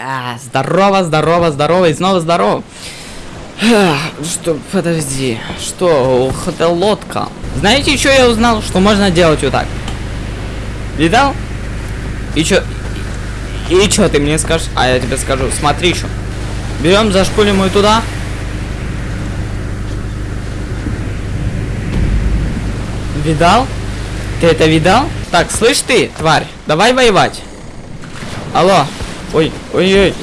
А, здорово, здорово, здорово и снова здорово. А, Что, подожди, что, ух, это лодка. Знаете, что я узнал? Что можно делать вот так. Видал? И чё? И чё ты мне скажешь? А я тебе скажу, смотри что. Берем, зашпулим ее туда. Видал? Ты это видал? Так, слышь ты, тварь, давай воевать. Алло. Ой, ой-ой.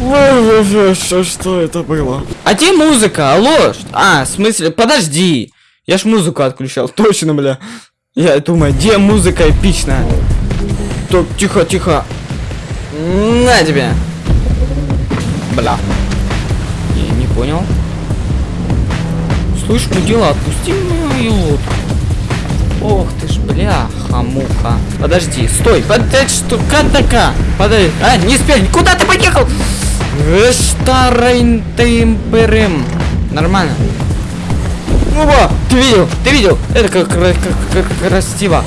Ой, что, что это было? А где музыка? Алло? А, в смысле? Подожди. Я ж музыку отключал. Точно, бля. Я думаю, где музыка эпичная? Так, тихо, тихо. На тебе. Бля. Я не понял. Слышь, мудила, отпусти мою лодку. Ох ты ж, бляха, муха. Подожди, стой, подожди, что, кадака. Подожди, а, не спель, куда ты поехал? Э, Старый ты империм. Нормально. Опа, ты видел, ты видел? Это как, кра- как, как красиво.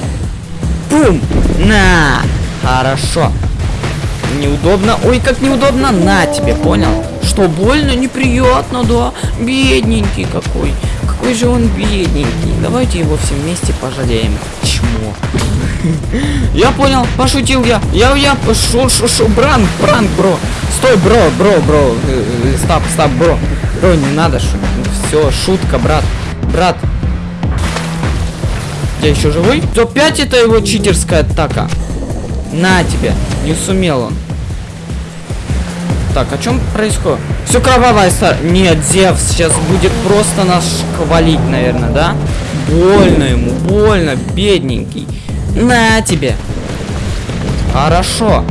Бум, на, хорошо. Неудобно, ой, как неудобно, на тебе, понял? Что, больно, неприятно, да? Бедненький какой. Какой же он бедненький. Давайте его все вместе пожалеем. Чмо. Я понял, пошутил я. Я, я, пошел, шо, шо, бранк, бранк, бро. Стой, бро, бро, бро. Э, э, Стоп, стоп, бро. Бро, не надо, все, шутка, брат. Брат. Я еще живой? То 5 это его читерская атака. На тебе. Не сумел он. Так, о чем происходит? Все кровавая стар... Нет, Зевс сейчас будет просто нас хвалить, наверное, да? Больно ему, больно, бедненький. На тебе. Хорошо.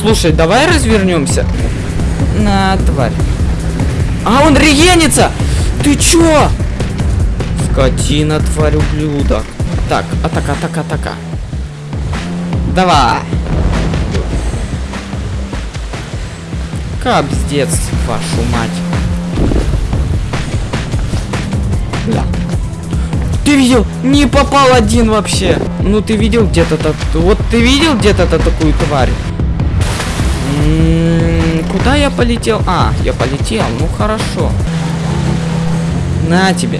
Слушай, давай развернемся. На, тварь. А, он регенится! Ты чё? Скотина, тварь, ублюдок. Так, атака, атака, атака. Давай. Капздец, вашу мать. Бля. Ты видел? Не попал один вообще. Ну ты видел где-то так. Вот ты видел где-то такую тварь? М, Куда я полетел? А, я полетел. Ну хорошо. На тебе.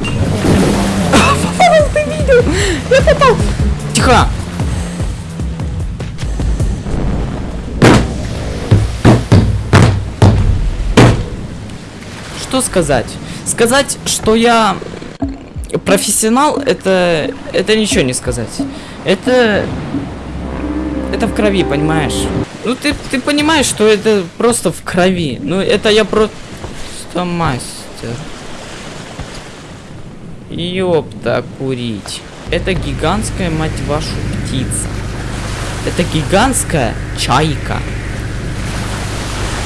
Ты видел? Я попал. Тихо. Что сказать? Сказать, что я профессионал, это это ничего не сказать. Это это в крови, понимаешь? Ну ты ты понимаешь, что это просто в крови. Ну это я просто мастер. Ёпта, курить. Это гигантская, мать вашу, птица. Это гигантская чайка.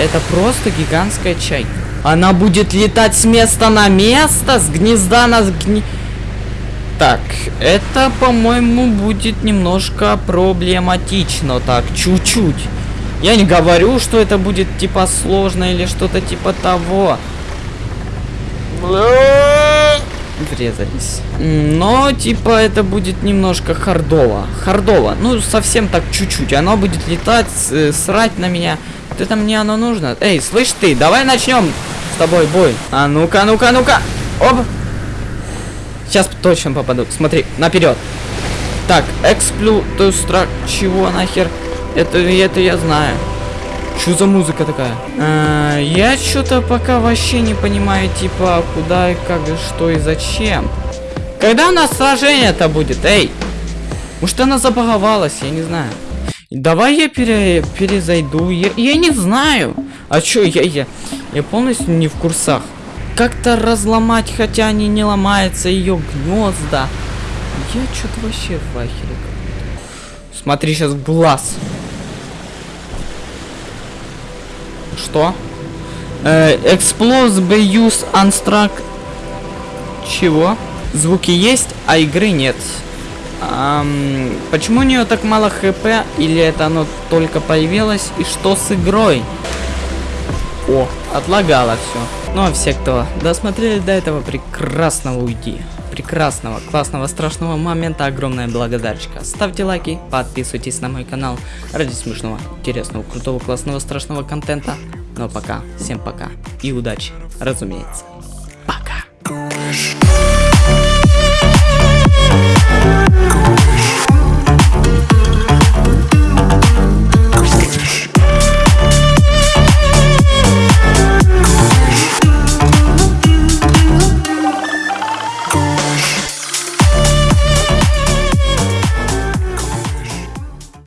Это просто гигантская чайка. Она будет летать с места на место, с гнезда на гни... Так, это, по-моему, будет немножко проблематично. Так, чуть-чуть. Я не говорю, что это будет типа сложно или что-то типа того. Врезались. Но, типа, это будет немножко хардово. Хардово. Ну, совсем так чуть-чуть. Оно будет летать, э, срать на меня. Вот это мне оно нужно. Эй, слышь ты, давай начнем тобой бой. А ну-ка, ну-ка, ну-ка. Оп. Сейчас точно попаду. Смотри, наперед. Так, эксплю, то страх, чего нахер? Это, это я знаю. Что за музыка такая? А, я что-то пока вообще не понимаю, типа, куда и как и что и зачем. Когда у нас сражение-то будет, эй? Может она забаговалась, я не знаю. Давай я пере, перезайду. Я, я не знаю. А чё, я, я, я полностью не в курсах. Как-то разломать, хотя они не ломаются, ее гнезда. Я что-то вообще в ахере. Смотри, сейчас глаз. Что? Э, Explode be use unstruck. Чего? Звуки есть, а игры нет. Ам, почему у нее так мало хп? Или это оно только появилось? И что с игрой? О, отлагало все. Ну а все, кто досмотрели до этого прекрасного уйди. прекрасного, классного, страшного момента огромная благодарочка. Ставьте лайки, подписывайтесь на мой канал ради смешного, интересного, крутого, классного, страшного контента. Ну а пока, всем пока и удачи, разумеется.